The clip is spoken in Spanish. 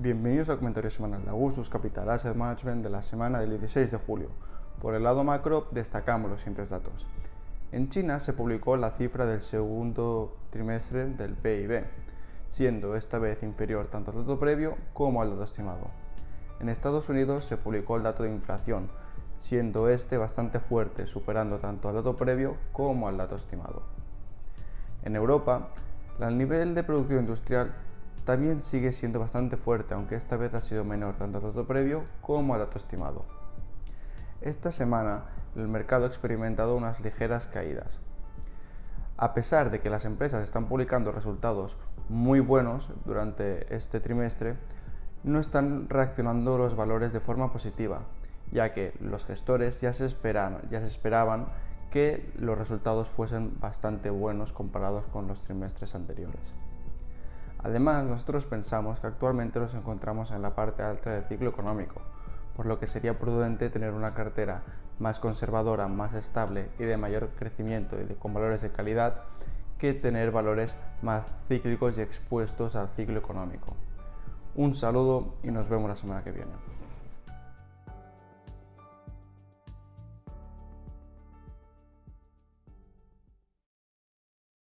bienvenidos al comentario semanal de Augustus Capital Asset Management de la semana del 16 de julio. Por el lado macro destacamos los siguientes datos. En China se publicó la cifra del segundo trimestre del PIB, siendo esta vez inferior tanto al dato previo como al dato estimado. En Estados Unidos se publicó el dato de inflación, siendo este bastante fuerte, superando tanto al dato previo como al dato estimado. En Europa, el nivel de producción industrial también sigue siendo bastante fuerte, aunque esta vez ha sido menor tanto al dato previo como al dato estimado. Esta semana el mercado ha experimentado unas ligeras caídas. A pesar de que las empresas están publicando resultados muy buenos durante este trimestre, no están reaccionando los valores de forma positiva, ya que los gestores ya se, ya se esperaban que los resultados fuesen bastante buenos comparados con los trimestres anteriores. Además, nosotros pensamos que actualmente nos encontramos en la parte alta del ciclo económico, por lo que sería prudente tener una cartera más conservadora, más estable y de mayor crecimiento y con valores de calidad que tener valores más cíclicos y expuestos al ciclo económico. Un saludo y nos vemos la semana que viene.